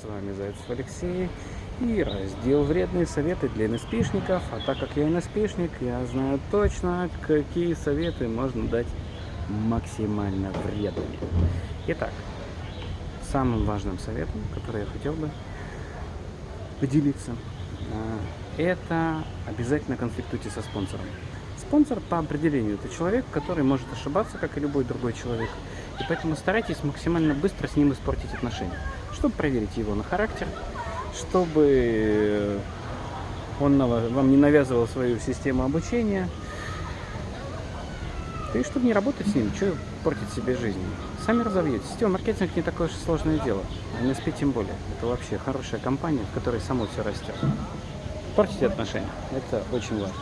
С вами Зайцев Алексей и раздел «Вредные советы для НСПшников». А так как я НСПшник, я знаю точно, какие советы можно дать максимально вредными. Итак, самым важным советом, который я хотел бы поделиться, а, это обязательно конфликтуйте со спонсором. Спонсор по определению это человек, который может ошибаться, как и любой другой человек. И поэтому старайтесь максимально быстро с ним испортить отношения, чтобы проверить его на характер, чтобы он вам не навязывал свою систему обучения, и чтобы не работать с ним, что портить себе жизнь. Сами разовьетесь. Сетевой маркетинг не такое уж сложное дело. А NSP тем более. Это вообще хорошая компания, в которой само все растет. Портите отношения. Это очень важно.